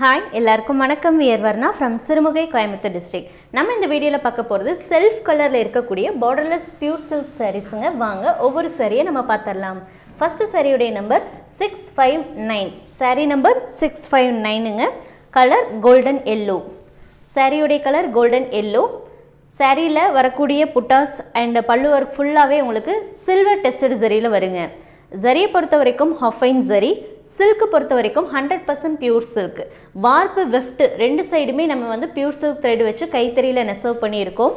Hi எல்லாருக்கும் வணக்கம். We're Varna from Sirumugai Coimbatore district நம்ம இந்த வீடியோவில் பார்க்க போகிறது செல்ஃப் கலரில் இருக்கக்கூடிய பார்டர்லெஸ் பியூர் சில்க் சாரீஸுங்க வாங்க ஒவ்வொரு சாரியை நம்ம பார்த்துடலாம். ஃபஸ்ட்டு சாரியுடைய number six five nine sari number six five நைனுங்க colour golden yellow சாரியுடைய கலர் கோல்டன் எல்லோ சாரியில் வரக்கூடிய புட்டாஸ் அண்ட் பல்லு ஒர்க் ஃபுல்லாகவே உங்களுக்கு சில்வர் டெஸ்டட் ஜரியில் வருங்க. ஜரியை பொறுத்த வரைக்கும் ஹஃபைன் ஜரி சில்க்கு பொறுத்த வரைக்கும் hundred percent pure silk warp weft ரெண்டு சைடுமே நம்ம வந்து பியூர் சில்க் த்ரெட் வச்சு கைத்தறியில் நெசவு பண்ணியிருக்கோம்.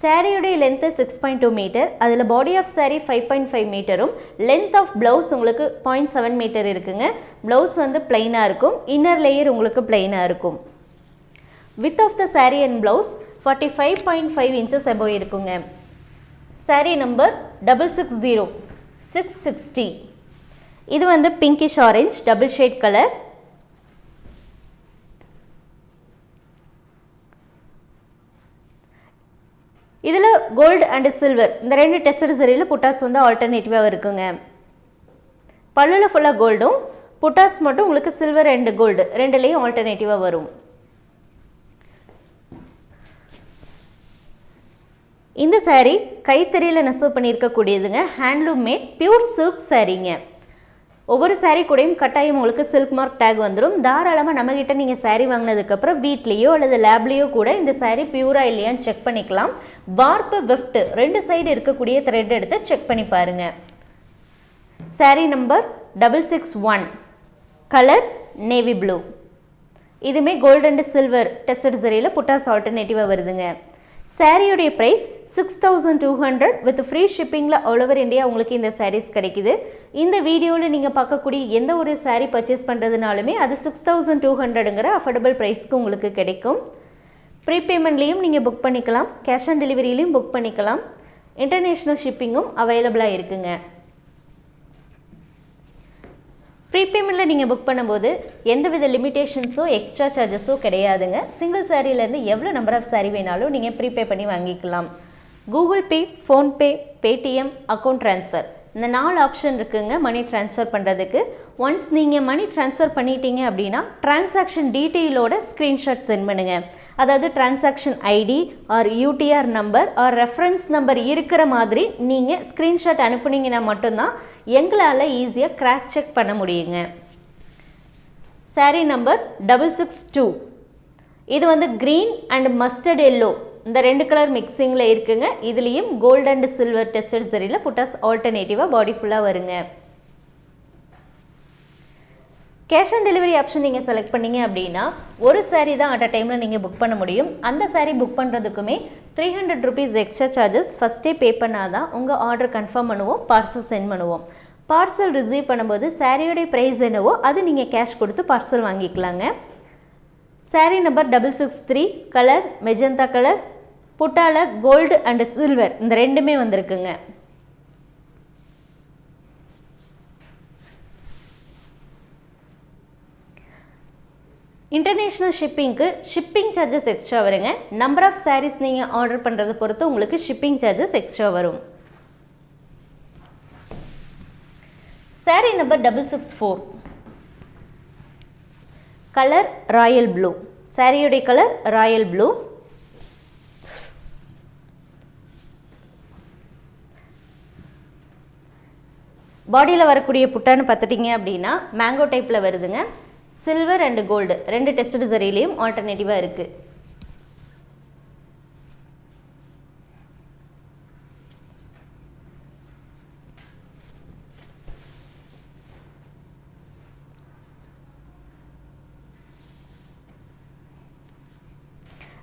சாரியுடைய length six point two metre அதில் body of sari five point five மீட்டரும் length of blouse உங்களுக்கு பாயிண்ட் செவன் மீட்டர் இருக்குங்க. ப்ளவுஸ் வந்து பிளெயினாக இருக்கும். இன்னர் லேயர் உங்களுக்கு பிளெயினாக இருக்கும். With of the sari and blouse forty five point five inches above இருக்குங்க. Sari number double six zero six sixty இது வந்து pinkish orange double shade colour இதில் கோல்டு அண்டு சில்வர் இந்த ரெண்டு டெஸ்டட் சரியில் புட்டாஸ் வந்து ஆல்டர்னேட்டிவாக இருக்குங்க. பல்லில் ஃபுல்லாக கோல்டும் புட்டாஸ் மட்டும் உங்களுக்கு சில்வர் அண்டு கோல்டு ரெண்டுலேயும் ஆல்டர்னேட்டிவாக வரும். இந்த சாரீ கைத்தறியில் நெசவு பண்ணியிருக்கக்கூடியதுங்க ஹேண்ட்லூம் மேட் பியூர் சில்க் சாரீங்க ஒவ்வொரு சாரீ கூடயும் கட்டாயம் உங்களுக்கு சில்க் மார்க் டேக் வந்துடும் தாராளமாக நம்மக்கிட்ட நீங்கள் சாரீ வாங்கினதுக்கப்புறம் வீட்லேயோ அல்லது லேப்லேயோ கூட இந்த சாரீ பியூரா இல்லையான்னு செக் பண்ணிக்கலாம். வார்ப்பு வெஃப்ட் ரெண்டு சைடு இருக்கக்கூடிய த்ரெட் எடுத்து செக் பண்ணி பாருங்க. Sari number double six one colour navy blue இதுவுமே கோல்டு அண்ட் சில்வர் டெஸ்டட் சரியில் புட்டாஸ் ஆல்டர்னேட்டிவாக வருதுங்க. சாரியுடைய price six thousand two hundred with free ஷிப்பிங்கில் all over India உங்களுக்கு இந்த சாரீஸ் கிடைக்குது. இந்த வீடியோவில் நீங்கள் பார்க்கக்கூடிய எந்த ஒரு சாரீ பர்ச்சேஸ் பண்ணுறதுனாலுமே அது சிக்ஸ் தௌசண்ட் டூ ஹண்ட்ரடுங்கிற அஃபோர்டபுள் ப்ரைஸ்க்கு உங்களுக்கு கிடைக்கும். ப்ரீபேமெண்ட்லேயும் நீங்கள் புக் பண்ணிக்கலாம். கேஷ் ஆன் டெலிவரியிலையும் புக் பண்ணிக்கலாம். இன்டர்நேஷ்னல் ஷிப்பிங்கும் அவைலபிளாக இருக்குங்க. ப்ரீபேமெண்ட்டில் நீங்கள் புக் பண்ணும்போது எந்தவித லிமிட்டேஷன்ஸோ எக்ஸ்ட்ரா சார்ஜஸோ கிடையாதுங்க. சிங்கிள் சாரீலேருந்து எவ்வளோ நம்பர் ஆஃப் சாரீ வேணாலும் நீங்கள் ப்ரீபே பண்ணி வாங்கிக்கலாம். Google Pay PhonePe Paytm account transfer இந்த நாலு ஆப்ஷன் இருக்குங்க மணி ட்ரான்ஸ்ஃபர் பண்ணுறதுக்கு ஒன்ஸ் நீங்கள் மணி ட்ரான்ஸ்ஃபர் பண்ணிட்டீங்க அப்படின்னா டிரான்சாக்ஷன் டீட்டெயிலோட ஸ்க்ரீன்ஷாட் சென்ட் பண்ணுங்கள் அதாவது transaction ID or UTR number or reference number இருக்கிற மாதிரி நீங்கள் ஸ்க்ரீன்ஷாட் அனுப்புனீங்கன்னா மட்டும்தான் எங்களால் ஈஸியாக கிராஸ் செக் பண்ண முடியுங்க. Sari number double six two இது வந்து க்ரீன் அண்ட் மஸ்டர்ட் எல்லோ இந்த ரெண்டு கலர் மிக்சிங்கில் இருக்குங்க. இதுலேயும் கோல்டு அண்ட் சில்வர் டெஸ்டட் சரியில் புட்டாஸ் ஆல்டர்னேட்டிவாக பாடி ஃபுல்லாக வருங்க. கேஷ் ஆன் டெலிவரி ஆப்ஷன் நீங்கள் செலக்ட் பண்ணீங்க அப்படின்னா ஒரு சாரீ தான் அட் அ டைமில் நீங்கள் புக் பண்ண முடியும். அந்த sari book பண்ணுறதுக்குமே three hundred rupees extra charges ஃபஸ்ட்டே பே பண்ணால் தான் உங்கள் ஆர்டர் கன்ஃபார்ம் பண்ணுவோம் பார்சல் சென்ட் பண்ணுவோம். பார்சல் ரிசீவ் பண்ணும்போது சாரியோடைய ப்ரைஸ் என்னவோ அது நீங்கள் கேஷ் கொடுத்து பார்சல் வாங்கிக்கலாங்க. Sari number double six three colour magenta colour புட்டால gold and silver இந்த ரெண்டுமே வந்திருக்குங்க. இன்டர்நேஷ்னல் ஷிப்பிங்க்கு ஷிப்பிங் சார்ஜஸ் எக்ஸ்ட்ரா வருங்க. நம்பர் ஆஃப் சாரீஸ் நீங்கள் ஆர்டர் பண்ணுறதை பொறுத்து உங்களுக்கு ஷிப்பிங் சார்ஜஸ் எக்ஸ்ட்ரா வரும். Sari number double six four colour royal blue சாரியுடைய கலர் ராயல் ப்ளூ பாடியில் வரக்கூடிய புட்டான்னு பார்த்துட்டிங்க அப்படின்னா மேங்கோ டைப்பில் வருதுங்க. சில்வர் அண்டு கோல்டு ரெண்டு டெஸ்ட் சரியிலையும் ஆல்டர்னேட்டிவாக இருக்குது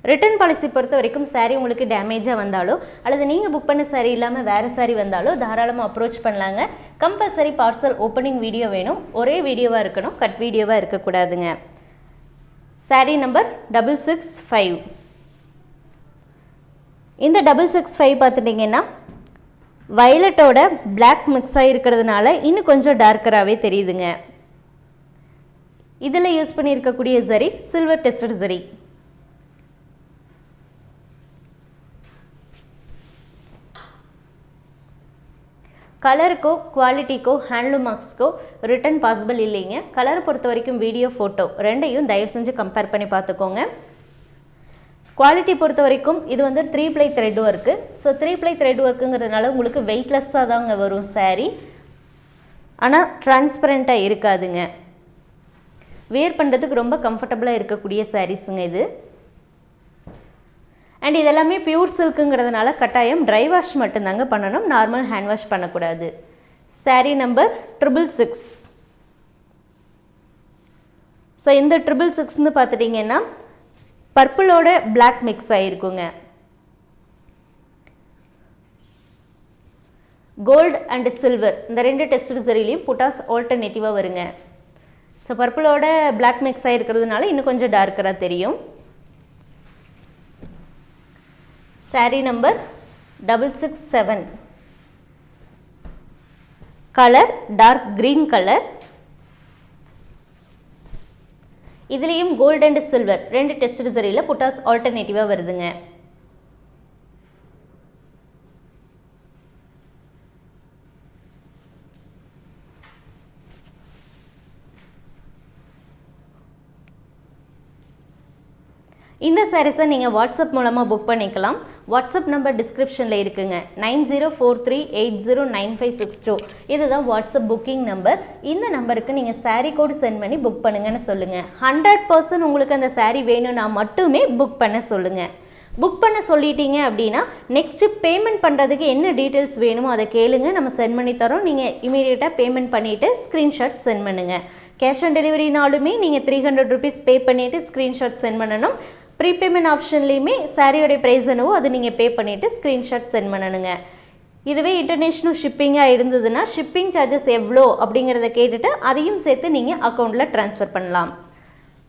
ரிட்டர்ன் பாலிசி பொறுத்த வரைக்கும் சாரீ உங்களுக்கு டேமேஜாக வந்தாலோ அல்லது நீங்கள் புக் பண்ண சாரீ இல்லாமல் வேறு சாரீ வந்தாலோ தாராளமாக அப்ரோச் பண்ணலாங்க. கம்பல்சரி பார்சல் ஓப்பனிங் வீடியோ வேணும். ஒரே வீடியோவாக இருக்கணும். கட் வீடியோவாக இருக்கக்கூடாதுங்க. Sari number double six five இந்த டபுள் சிக்ஸ் ஃபைவ் பார்த்துட்டிங்கன்னா வயலட்டோட பிளாக் மிக்ஸ் ஆகிருக்கிறதுனால இன்னும் கொஞ்சம் டார்க்கராகவே தெரியுதுங்க. இதில் யூஸ் பண்ணியிருக்கக்கூடிய சரி சில்வர் டெஸ்டட் சரி கலருக்கோ குவாலிட்டிக்கோ ஹேண்ட்லூம் மார்க்ஸ்க்கோ ரிட்டன் பாசிபிள் இல்லைங்க. கலரை பொறுத்த வரைக்கும் வீடியோ ஃபோட்டோ ரெண்டையும் தயவு செஞ்சு கம்பேர் பண்ணி பார்த்துக்கோங்க. குவாலிட்டி பொறுத்த வரைக்கும் இது வந்து three ply thread work so three ply thread ஒர்க்குங்கிறதுனால உங்களுக்கு வெயிட்லெஸ்ஸாக தாங்க வரும் saree. ஆனால் டிரான்ஸ்பரண்ட்டாக இருக்காதுங்க. வேர் பண்ணுறதுக்கு ரொம்ப கம்ஃபர்டபுளாக இருக்கக்கூடிய சாரீஸுங்க இது. அண்ட் இதெல்லாமே பியூர் சில்க்குங்கிறதுனால கட்டாயம் ட்ரை வாஷ் மட்டும்தாங்க பண்ணணும். நார்மல் ஹேண்ட் வாஷ் பண்ணக்கூடாது. Sari number triple six so இந்த ட்ரிபிள் சிக்ஸ்னு பார்த்துட்டிங்கன்னா பர்பிளோட பிளாக் மிக்ஸ் ஆகிருக்குங்க கோல்டு அண்ட் சில்வர் இந்த ரெண்டு டெஸ்ட் சரிலையும் புட்டாஸ் ஆல்டர்னேட்டிவாக வருங்க. ஸோ பர்பிளோட பிளாக் மிக்ஸ் ஆகிருக்கிறதுனால இன்னும் கொஞ்சம் டார்க்கராக தெரியும். Saree number double six seven colour dark green colour இதுலேயும் கோல்டு அண்ட் சில்வர் ரெண்டு டெஸ்ட் சரியில் புட்டாஸ் ஆல்டர்னேட்டிவாக வருதுங்க. இந்த சாரீஸை நீங்கள் வாட்ஸ்அப் மூலமாக புக் பண்ணிக்கலாம். வாட்ஸ்அப் நம்பர் டிஸ்கிரிப்ஷனில் இருக்குங்க. Nine zero four three eight zero nine five six two. இதுதான் வாட்ஸ்அப் புக்கிங் நம்பர் இந்த நம்பருக்கு நீங்கள் சாரீ கோடு சென்ட் பண்ணி புக் பண்ணுங்கன்னு சொல்லுங்கள் ஹண்ட்ரட் பர்சன்ட் உங்களுக்கு அந்த சாரீ வேணும்னா மட்டுமே புக் பண்ண சொல்லுங்கள் புக் பண்ண சொல்லிட்டீங்க அப்படின்னா நெக்ஸ்ட்டு பேமெண்ட் பண்ணுறதுக்கு என்ன டீட்டெயில்ஸ் வேணுமோ அதை கேளுங்க. நம்ம சென்ட் பண்ணி தரோம். நீங்கள் இமீடியட்டாக பேமெண்ட் பண்ணிவிட்டு ஸ்க்ரீன்ஷாட் சென்ட் பண்ணுங்கள் கேஷ் ஆன் டெலிவரினாலுமே நீங்கள் த்ரீ ஹண்ட்ரட் ருபீஸ் பே பண்ணிவிட்டு ஸ்க்ரீன்ஷாட் சென்ட் பண்ணணும். ப்ரீபேமெண்ட் ஆப்ஷன்லேயுமே சாரியோடைய ப்ரைஸ் என்னவோ அது நீங்கள் பே பண்ணிவிட்டு ஸ்க்ரீன்ஷாட் சென்ட் பண்ணணுங்க இதுவே இன்டர்நேஷ்னல் ஷிப்பிங்காக இருந்ததுன்னா ஷிப்பிங் சார்ஜஸ் எவ்வளோ அப்படிங்கிறத கேட்டுட்டு அதையும் சேர்த்து நீங்கள் அக்கௌண்ட்டில் ட்ரான்ஸ்ஃபர் பண்ணலாம்.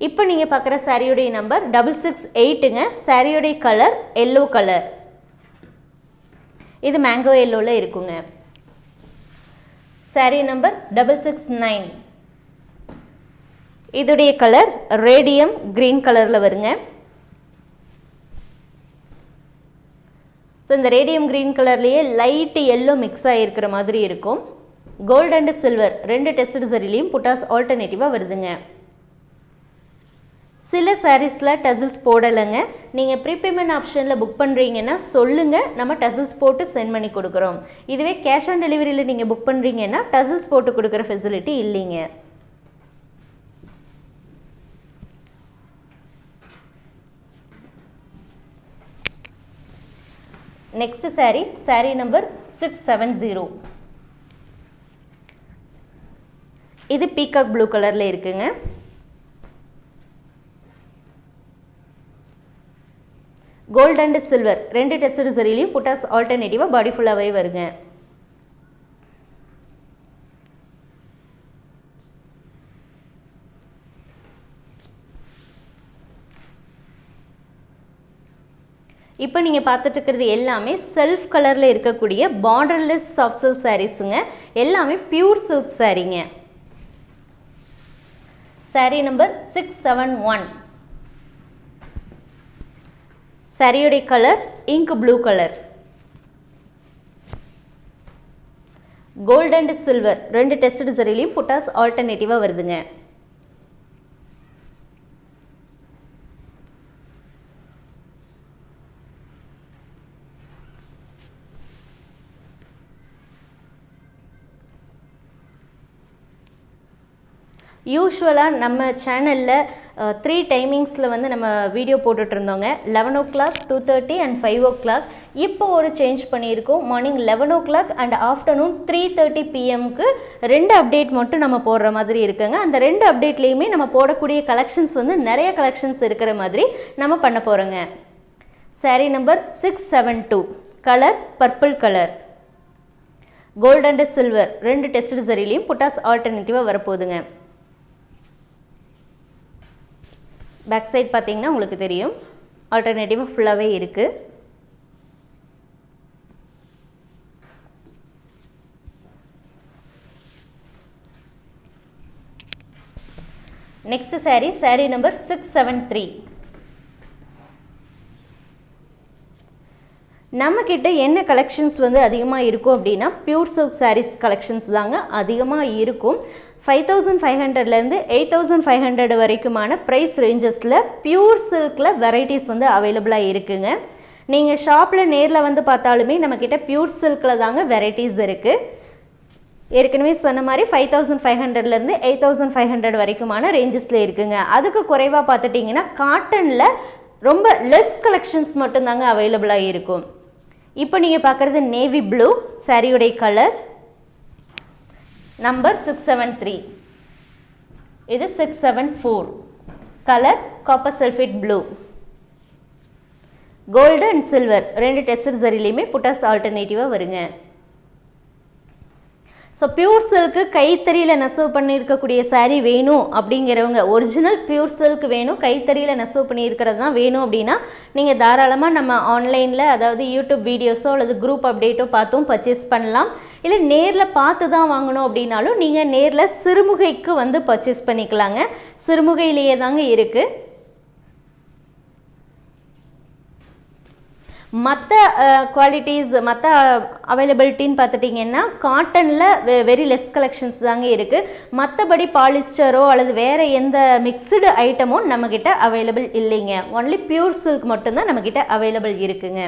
இப்போ நீங்கள் பார்க்குற சாரியோடைய நம்பர் டபுள் சிக்ஸ் எயிட்டுங்க சாரியோடைய கலர் எல்லோ கலர் இது மேங்கோ எல்லோவில் இருக்குங்க. Sari number double six nine இதோடைய கலர் ரேடியம் க்ரீன் கலரில் வருங்க. ஸோ இந்த ரேடியம் க்ரீன் கலர்லேயே லைட்டு எல்லோ மிக்ஸ் ஆகிருக்கிற மாதிரி இருக்கும். கோல்டு அண்டு சில்வர் ரெண்டு டெஸ்ட் சரிலையும் புட்டாஸ் ஆல்டர்னேட்டிவாக வருதுங்க. சில சாரீஸில் டசில்ஸ் போடலைங்க. நீங்கள் ப்ரீபேமெண்ட் ஆப்ஷனில் புக் பண்ணுறீங்கன்னா சொல்லுங்கள் நம்ம டசில்ஸ் போட்டு சென்ட் பண்ணி கொடுக்குறோம். இதுவே கேஷ் ஆன் டெலிவரியில் நீங்கள் புக் பண்ணுறீங்கன்னா டசில்ஸ் போட்டு கொடுக்குற ஃபெசிலிட்டி இல்லைங்க. Next saree saree number six seven zero இது பீகாக் ப்ளூ கலரில் இருக்குங்க. கோல்டு அண்ட் சில்வர் ரெண்டு டெஸ்ட் சரிலையும் புட்டாஸ் ஆல்டர்னேட்டிவாக பாடி ஃபுல்லாகவே வருங்க. இப்போ நீங்கள் பார்த்துட்டு இருக்கிறது எல்லாமே செல்ஃப் கலரில் இருக்கக்கூடிய பார்டர்லெஸ் சாஃப்ட் சில்க் சாரீஸுங்க எல்லாமே pure silk சாரீங்க sari number six seven one சாரியுடைய colour ink blue colour gold and silver ரெண்டு டெஸ்ட் சரிலையும் புட்டாஸ் ஆல்டர்னேட்டிவாக வருதுங்க. யூஸ்வலாக நம்ம சேனலில் த்ரீ டைமிங்ஸில் வந்து நம்ம video போட்டுட்ருந்தோங்க. Eleven o'clock two thirty and five o'clock இப்போ ஒரு சேஞ்ச் பண்ணியிருக்கோம். Morning eleven o'clock and afternoon three thirty பிஎம்க்கு ரெண்டு அப்டேட் மட்டும் நம்ம போடுற மாதிரி இருக்குங்க. அந்த ரெண்டு அப்டேட்லேயுமே நம்ம போடக்கூடிய கலெக்ஷன்ஸ் வந்து நிறைய கலெக்ஷன்ஸ் இருக்கிற மாதிரி நம்ம பண்ண போகிறோங்க sari number six seven two colour purple colour gold and silver ரெண்டு டெஸ்ட் சரிலையும் புட்டாஸ் ஆல்டர்னேட்டிவாக வரப்போகுதுங்க. பேக் சைட் பார்த்தீங்கன்னா உங்களுக்கு தெரியும். ஆல்டர்னேட்டிவாக ஃபுல்லாகவே இருக்குது next sari sari number six seven three நம்மக்கிட்ட என்ன கலெக்ஷன்ஸ் வந்து அதிகமாக இருக்கும் அப்படின்னா பியூர் சில்க் சாரீஸ் கலெக்ஷன்ஸ் தாங்க அதிகமாக இருக்கும். ஃபைவ் தௌசண்ட் ஃபைவ் ஹண்ட்ரட்லேருந்து எயிட் தௌசண்ட் ஃபைவ் ஹண்ட்ரட் வரைக்குமான ப்ரைஸ் ரேஞ்சஸில் பியூர் சில்கில் வெரைட்டிஸ் வந்து அவைலபிளாக இருக்குங்க. நீங்கள் ஷாப்பில் நேரில் வந்து பார்த்தாலுமே நம்மக்கிட்ட பியூர் சில்கில் தாங்க வெரைட்டிஸ் இருக்குது ஏற்கனவே சொன்ன மாதிரி ஃபைவ் தௌசண்ட் ஃபைவ் ஹண்ட்ரட்லேருந்து எயிட் தௌசண்ட் ஃபைவ் ஹண்ட்ரட் வரைக்குமான ரேஞ்சஸில் இருக்குங்க. அதுக்கு குறைவாக பார்த்துட்டிங்கன்னா காட்டனில் ரொம்ப லெஸ் கலெக்ஷன்ஸ் மட்டும்தாங்க அவைலபிளாக இருக்கும். இப்போ நீங்கள் பார்க்குறது நேவி ப்ளூ சாரியுடைய colour number six seven three இது six seven four colour copper sulphate blue gold and silver ரெண்டு டெஸ்டர் சரிலையுமே புட்டாஸ் ஆல்டர்னேட்டிவாக வருங்க. ஸோ பியூர் சில்க்கு கைத்தறியில் நெசவு பண்ணியிருக்கக்கூடிய சாரீ வேணும் அப்படிங்கிறவங்க ஒரிஜினல் பியூர் சில்க் வேணும் கைத்தறியில் நெசவு பண்ணியிருக்கிறது தான் வேணும் அப்படின்னா நீங்கள் தாராளமாக நம்ம ஆன்லைனில் அதாவது யூடியூப் வீடியோஸோ அல்லது குரூப் அப்டேட்டோ பார்த்தும் பர்ச்சேஸ் பண்ணலாம். இல்லை நேரில் பார்த்து தான் வாங்கணும் அப்படின்னாலும் நீங்கள் நேரில் சிறுமுகைக்கு வந்து பர்ச்சேஸ் பண்ணிக்கலாங்க. சிறுமுகையிலேயே தாங்க இருக்குது மற்ற குவாலிட்டிஸ் மற்ற அவைலபிலிட்டின்னு பார்த்துட்டிங்கன்னா காட்டனில் வெரி லெஸ் கலெக்ஷன்ஸ் தாங்க இருக்குது மற்றபடி பாலிஸ்டரோ அல்லது வேறு எந்த மிக்சடு ஐட்டமும் நம்மக்கிட்ட அவைலபிள் இல்லைங்க. ஒன்லி பியூர் சில்க் மட்டும்தான் நம்மக்கிட்ட அவைலபிள் இருக்குங்க.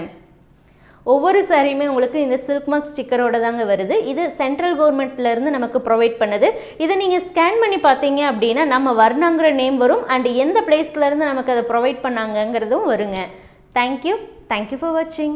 ஒவ்வொரு சாரியுமே உங்களுக்கு இந்த சில்க் மார்க் ஸ்டிக்கரோட தாங்க வருது. இது சென்ட்ரல் கவர்மெண்ட்லேருந்து நமக்கு ப்ரொவைட் பண்ணுது. இதை நீங்கள் ஸ்கேன் பண்ணி பார்த்தீங்க அப்படின்னா நம்ம வர்ணங்கிற நேம் வரும். அண்ட் எந்த பிளேஸ்லேருந்து நமக்கு அதை ப்ரொவைட் பண்ணாங்கங்கிறதும் வருங்க. தேங்க்யூ தேங்க்யூ ஃபார் வாட்சிங்